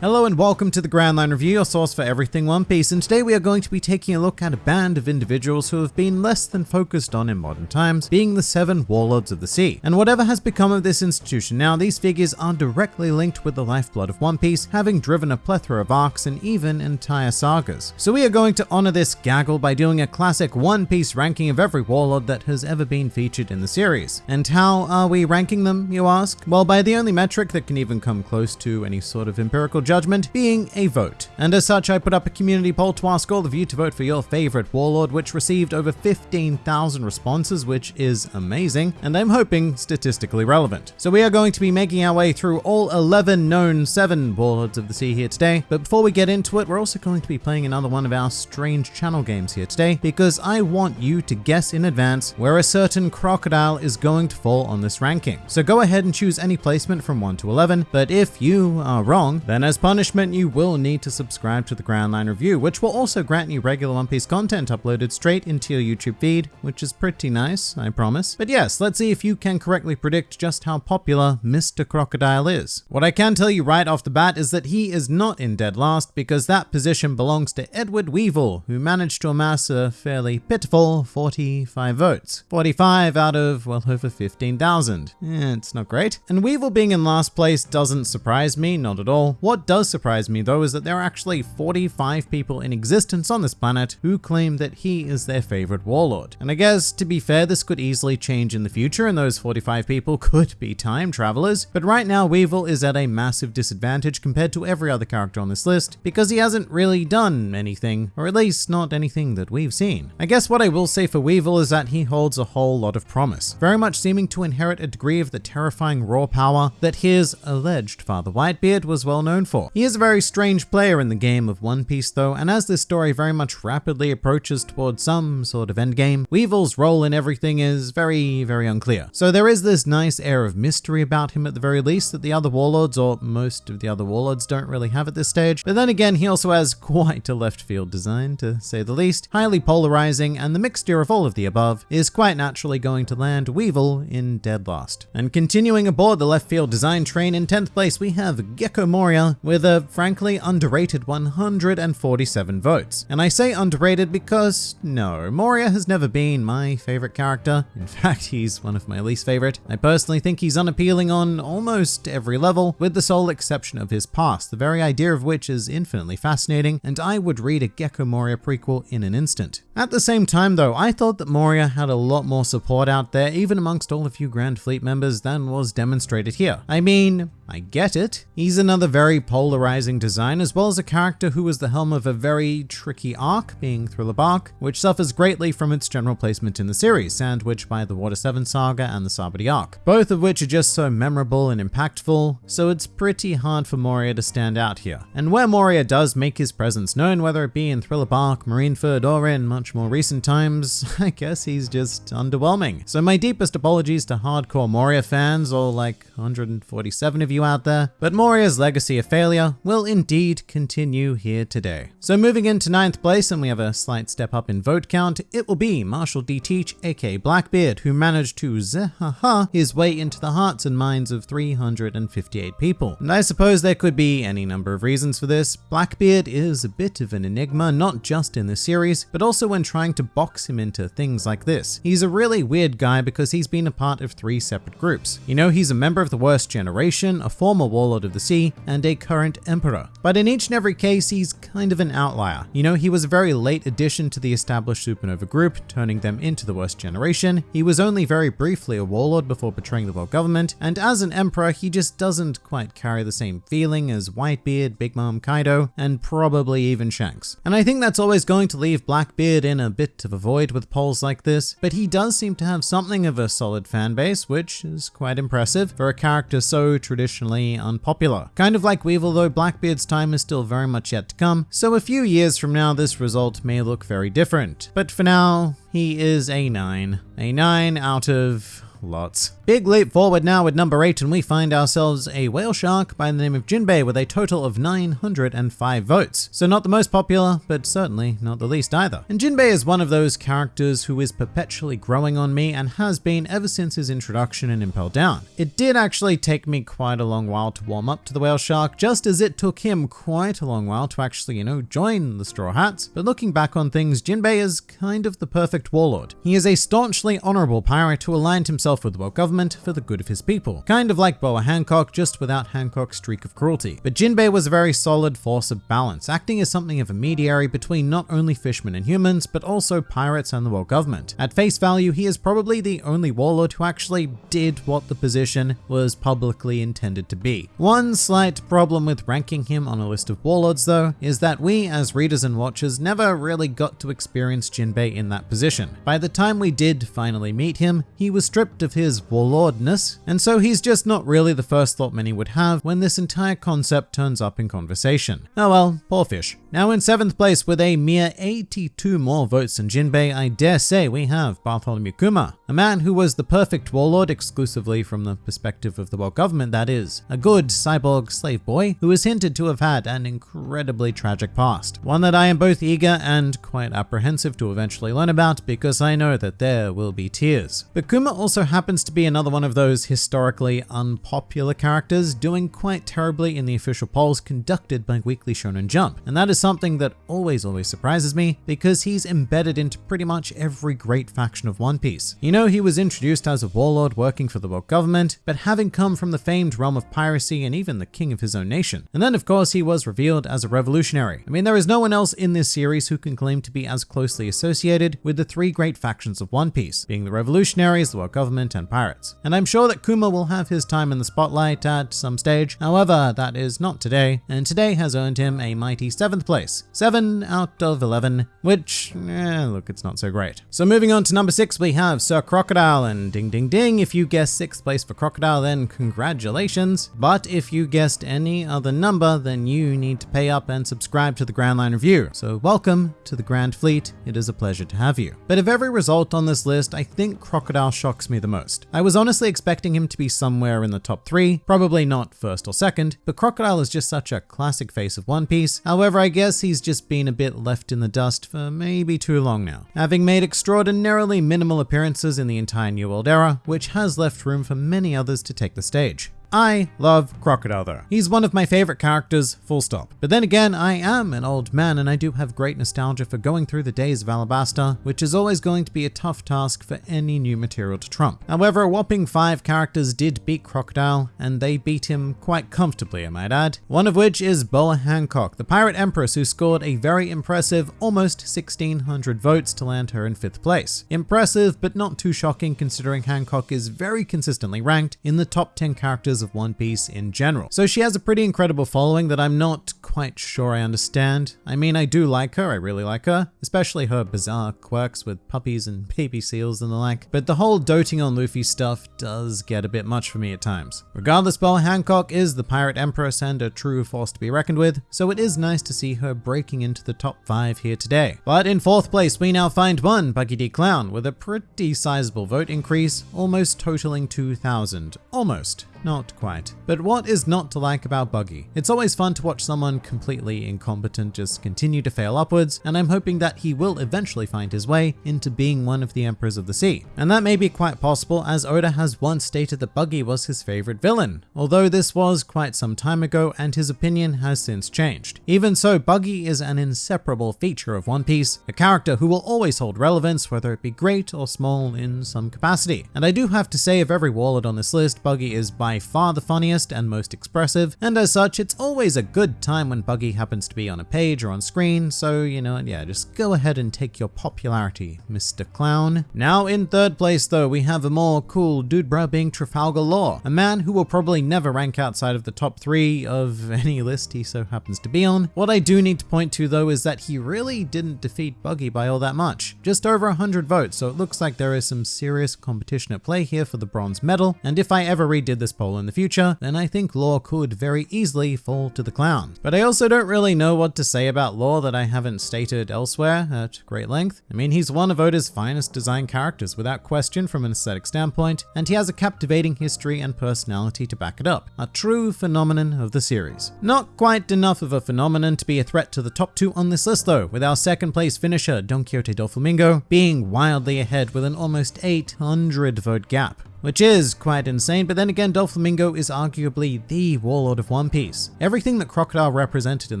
Hello and welcome to the Grand Line Review, your source for everything One Piece, and today we are going to be taking a look at a band of individuals who have been less than focused on in modern times, being the Seven Warlords of the Sea. And whatever has become of this institution now, these figures are directly linked with the lifeblood of One Piece, having driven a plethora of arcs and even entire sagas. So we are going to honor this gaggle by doing a classic One Piece ranking of every warlord that has ever been featured in the series. And how are we ranking them, you ask? Well, by the only metric that can even come close to any sort of empirical judgment being a vote. And as such, I put up a community poll to ask all of you to vote for your favorite warlord, which received over 15,000 responses, which is amazing, and I'm hoping statistically relevant. So we are going to be making our way through all 11 known 7 warlords of the sea here today, but before we get into it, we're also going to be playing another one of our strange channel games here today, because I want you to guess in advance where a certain crocodile is going to fall on this ranking. So go ahead and choose any placement from 1 to 11, but if you are wrong, then as punishment, you will need to subscribe to the Grand Line Review, which will also grant you regular One Piece content uploaded straight into your YouTube feed, which is pretty nice, I promise. But yes, let's see if you can correctly predict just how popular Mr. Crocodile is. What I can tell you right off the bat is that he is not in dead last because that position belongs to Edward Weevil, who managed to amass a fairly pitiful 45 votes. 45 out of, well, over 15,000. Yeah, it's not great. And Weevil being in last place doesn't surprise me, not at all. What does surprise me though is that there are actually 45 people in existence on this planet who claim that he is their favorite warlord. And I guess, to be fair, this could easily change in the future and those 45 people could be time travelers, but right now Weevil is at a massive disadvantage compared to every other character on this list because he hasn't really done anything, or at least not anything that we've seen. I guess what I will say for Weevil is that he holds a whole lot of promise, very much seeming to inherit a degree of the terrifying raw power that his alleged father Whitebeard was well known for. He is a very strange player in the game of One Piece though, and as this story very much rapidly approaches towards some sort of endgame, Weevil's role in everything is very, very unclear. So there is this nice air of mystery about him at the very least that the other warlords, or most of the other warlords, don't really have at this stage. But then again, he also has quite a left field design, to say the least, highly polarizing, and the mixture of all of the above is quite naturally going to land Weevil in dead last. And continuing aboard the left field design train, in 10th place we have Gecko Moria with a frankly underrated 147 votes. And I say underrated because no, Moria has never been my favorite character. In fact, he's one of my least favorite. I personally think he's unappealing on almost every level, with the sole exception of his past, the very idea of which is infinitely fascinating, and I would read a Gecko Moria prequel in an instant. At the same time though, I thought that Moria had a lot more support out there, even amongst all of you Grand Fleet members, than was demonstrated here. I mean, I get it. He's another very polarizing design, as well as a character who is the helm of a very tricky arc, being Thriller Bark, which suffers greatly from its general placement in the series, sandwiched by the Water 7 saga and the Sabaody arc, both of which are just so memorable and impactful, so it's pretty hard for Moria to stand out here. And where Moria does make his presence known, whether it be in Thriller Bark, Marineford, or in much more recent times, I guess he's just underwhelming. So my deepest apologies to hardcore Moria fans, or like 147 of you out there, but Moria's legacy of failure will indeed continue here today. So moving into ninth place, and we have a slight step up in vote count, it will be Marshall D. Teach, aka Blackbeard, who managed to zehaha his way into the hearts and minds of 358 people. And I suppose there could be any number of reasons for this. Blackbeard is a bit of an enigma, not just in the series, but also when trying to box him into things like this. He's a really weird guy because he's been a part of three separate groups. You know, he's a member of the Worst Generation, a former warlord of the sea, and a current emperor. But in each and every case, he's kind of an outlier. You know, he was a very late addition to the established supernova group, turning them into the worst generation. He was only very briefly a warlord before betraying the world government, and as an emperor, he just doesn't quite carry the same feeling as Whitebeard, Big Mom Kaido, and probably even Shanks. And I think that's always going to leave Blackbeard in a bit of a void with polls like this, but he does seem to have something of a solid fanbase, which is quite impressive for a character so traditionally unpopular. Kind of like Weevil though, Blackbeard's time is still very much yet to come, so a few years from now this result may look very different. But for now, he is a 9. A 9 out of lots. Big leap forward now with number 8 and we find ourselves a whale shark by the name of Jinbei with a total of 905 votes. So not the most popular, but certainly not the least either. And Jinbei is one of those characters who is perpetually growing on me and has been ever since his introduction in Impel Down. It did actually take me quite a long while to warm up to the whale shark, just as it took him quite a long while to actually, you know, join the Straw Hats. But looking back on things, Jinbei is kind of the perfect warlord. He is a staunchly honorable pirate who aligned himself with the world government for the good of his people. Kind of like Boa Hancock, just without Hancock's streak of cruelty. But Jinbei was a very solid force of balance, acting as something of a mediary between not only fishmen and humans, but also pirates and the world government. At face value, he is probably the only warlord who actually did what the position was publicly intended to be. One slight problem with ranking him on a list of warlords though, is that we as readers and watchers never really got to experience Jinbei in that position. By the time we did finally meet him, he was stripped of his warlordness, and so he's just not really the first thought many would have when this entire concept turns up in conversation. Oh well, poor fish. Now in 7th place with a mere 82 more votes than Jinbei, I dare say we have Bartholomew Kuma, a man who was the perfect warlord exclusively from the perspective of the world government that is, a good cyborg slave boy who is hinted to have had an incredibly tragic past, one that I am both eager and quite apprehensive to eventually learn about because I know that there will be tears. But Kuma also happens to be another one of those historically unpopular characters doing quite terribly in the official polls conducted by Weekly Shonen Jump, and that is something that always always surprises me because he's embedded into pretty much every great faction of One Piece. You know he was introduced as a warlord working for the world government, but having come from the famed realm of piracy and even the king of his own nation. And then of course he was revealed as a revolutionary. I mean there is no one else in this series who can claim to be as closely associated with the three great factions of One Piece, being the revolutionaries, the world government, and pirates. And I'm sure that Kuma will have his time in the spotlight at some stage, however that is not today, and today has earned him a mighty 7th place. 7 out of 11, which, eh, look, it's not so great. So moving on to number 6, we have Sir Crocodile, and ding ding ding, if you guessed 6th place for Crocodile, then congratulations. But if you guessed any other number, then you need to pay up and subscribe to the Grand Line Review. So welcome to the Grand Fleet, it is a pleasure to have you. But of every result on this list, I think Crocodile shocks me the most. I was honestly expecting him to be somewhere in the top 3, probably not first or second, but Crocodile is just such a classic face of One Piece. However, I guess he's just been a bit left in the dust for maybe too long now, having made extraordinarily minimal appearances in the entire New World era, which has left room for many others to take the stage. I love Crocodile though. He's one of my favorite characters, full stop. But then again, I am an old man and I do have great nostalgia for going through the days of Alabasta, which is always going to be a tough task for any new material to trump. However, a whopping five characters did beat Crocodile, and they beat him quite comfortably, I might add. One of which is Boa Hancock, the pirate empress who scored a very impressive almost 1600 votes to land her in fifth place. Impressive, but not too shocking considering Hancock is very consistently ranked in the top 10 characters of One Piece in general. So she has a pretty incredible following that I'm not quite sure I understand. I mean, I do like her, I really like her, especially her bizarre quirks with puppies and baby seals and the like, but the whole doting on Luffy stuff does get a bit much for me at times. Regardless, Boa Hancock is the pirate empress and a true force to be reckoned with, so it is nice to see her breaking into the top 5 here today. But in fourth place, we now find one Buggy D Clown with a pretty sizable vote increase, almost totaling 2,000. Almost. Not quite. But what is not to like about Buggy? It's always fun to watch someone completely incompetent just continue to fail upwards, and I'm hoping that he will eventually find his way into being one of the Emperors of the Sea. And that may be quite possible as Oda has once stated that Buggy was his favorite villain, although this was quite some time ago and his opinion has since changed. Even so, Buggy is an inseparable feature of One Piece, a character who will always hold relevance whether it be great or small in some capacity. And I do have to say of every wallet on this list, Buggy is by far the funniest and most expressive, and as such, it's always a good time when Buggy happens to be on a page or on screen, so you know, yeah, just go ahead and take your popularity, Mr. Clown. Now in third place though, we have a more cool dude bruh being Trafalgar Law, a man who will probably never rank outside of the top three of any list he so happens to be on. What I do need to point to though is that he really didn't defeat Buggy by all that much, just over 100 votes, so it looks like there is some serious competition at play here for the bronze medal, and if I ever redid this poll in the future, then I think Law could very easily fall to the clown. But I also don't really know what to say about Law that I haven't stated elsewhere at great length. I mean, he's one of Oda's finest design characters without question from an aesthetic standpoint, and he has a captivating history and personality to back it up. A true phenomenon of the series. Not quite enough of a phenomenon to be a threat to the top two on this list though, with our second place finisher Don Quixote Doflamingo being wildly ahead with an almost 800 vote gap which is quite insane, but then again, Doflamingo is arguably the warlord of One Piece. Everything that Crocodile represented in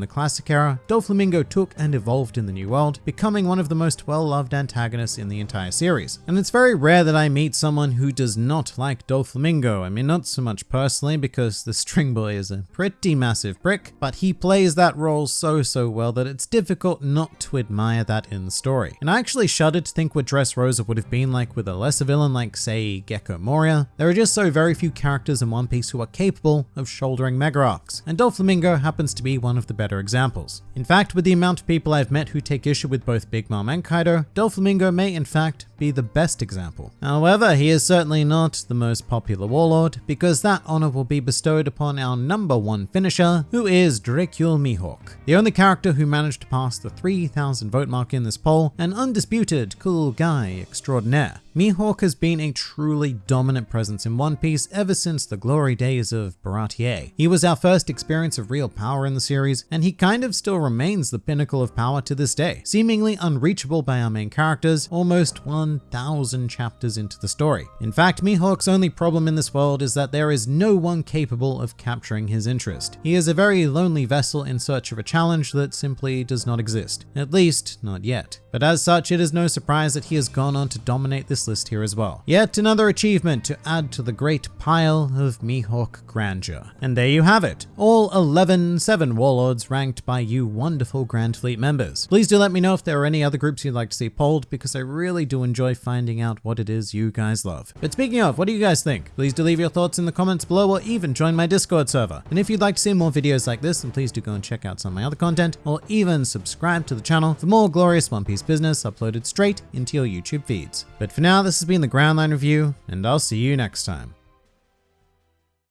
the classic era, Doflamingo took and evolved in the New World, becoming one of the most well-loved antagonists in the entire series. And it's very rare that I meet someone who does not like Doflamingo. I mean, not so much personally, because the String Boy is a pretty massive prick, but he plays that role so, so well that it's difficult not to admire that in the story. And I actually shudder to think what Dressrosa would have been like with a lesser villain like, say, Gecko Moria, there are just so very few characters in One Piece who are capable of shouldering mega arcs, and Doflamingo happens to be one of the better examples. In fact, with the amount of people I've met who take issue with both Big Mom and Kaido, Doflamingo may in fact be the best example. However, he is certainly not the most popular warlord, because that honor will be bestowed upon our number one finisher, who is Dracule Mihawk. The only character who managed to pass the 3000 vote mark in this poll, an undisputed cool guy extraordinaire. Mihawk has been a truly dominant presence in One Piece ever since the glory days of Baratie. He was our first experience of real power in the series, and he kind of still remains the pinnacle of power to this day, seemingly unreachable by our main characters almost 1000 chapters into the story. In fact, Mihawk's only problem in this world is that there is no one capable of capturing his interest. He is a very lonely vessel in search of a challenge that simply does not exist, at least not yet. But as such, it is no surprise that he has gone on to dominate this list here as well. Yet another achievement to add to the great pile of Mihawk grandeur. And there you have it, all 11 7 warlords ranked by you wonderful Grand Fleet members. Please do let me know if there are any other groups you'd like to see polled because I really do enjoy finding out what it is you guys love. But speaking of, what do you guys think? Please do leave your thoughts in the comments below or even join my Discord server. And if you'd like to see more videos like this, then please do go and check out some of my other content or even subscribe to the channel for more glorious One Piece business uploaded straight into your YouTube feeds. But for now, this has been the Grand Line Review, and I'll see you next time.